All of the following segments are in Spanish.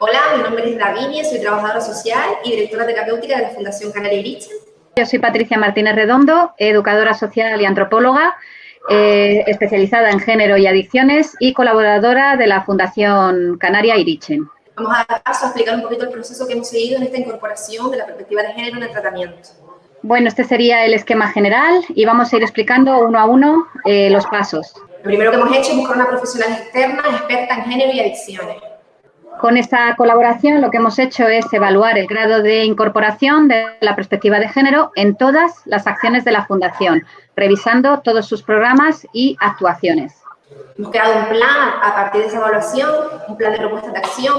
Hola, mi nombre es Davinia, soy trabajadora social y directora terapéutica de la Fundación Canaria Irichen. Yo soy Patricia Martínez Redondo, educadora social y antropóloga, eh, especializada en género y adicciones y colaboradora de la Fundación Canaria Irichen. Vamos a dar paso a explicar un poquito el proceso que hemos seguido en esta incorporación de la perspectiva de género en el tratamiento. Bueno, este sería el esquema general y vamos a ir explicando uno a uno eh, los pasos. Lo primero que hemos hecho es buscar una profesional externa experta en género y adicciones. Con esta colaboración lo que hemos hecho es evaluar el grado de incorporación de la perspectiva de género en todas las acciones de la Fundación, revisando todos sus programas y actuaciones. Hemos creado un plan a partir de esa evaluación, un plan de propuestas de acción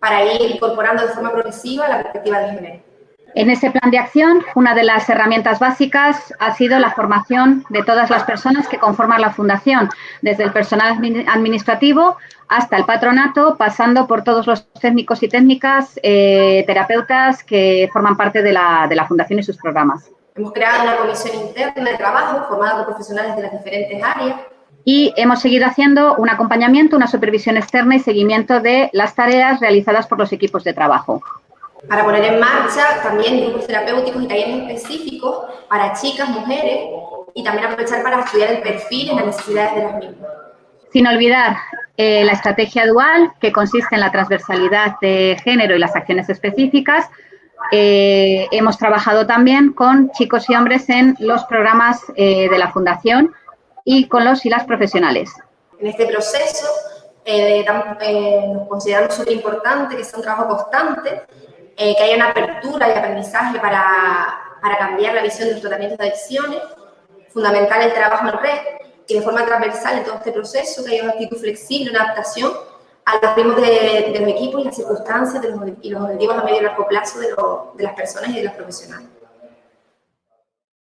para ir incorporando de forma progresiva la perspectiva de género. En ese plan de acción, una de las herramientas básicas ha sido la formación de todas las personas que conforman la Fundación, desde el personal administrativo hasta el patronato, pasando por todos los técnicos y técnicas, eh, terapeutas que forman parte de la, de la Fundación y sus programas. Hemos creado una comisión interna de trabajo formada por profesionales de las diferentes áreas y hemos seguido haciendo un acompañamiento, una supervisión externa y seguimiento de las tareas realizadas por los equipos de trabajo para poner en marcha también grupos terapéuticos y talleres específicos para chicas, mujeres y también aprovechar para estudiar el perfil y las necesidades de las mismas. Sin olvidar eh, la estrategia dual, que consiste en la transversalidad de género y las acciones específicas. Eh, hemos trabajado también con chicos y hombres en los programas eh, de la Fundación y con los y las profesionales. En este proceso nos consideramos súper importante que sea un trabajo constante eh, que haya una apertura y aprendizaje para, para cambiar la visión de los tratamientos de adicciones, fundamental el trabajo en red y de forma transversal en todo este proceso, que haya una actitud flexible, una adaptación a los ritmos de, de los equipos y las circunstancias de los, y los objetivos a medio y largo plazo de, lo, de las personas y de los profesionales.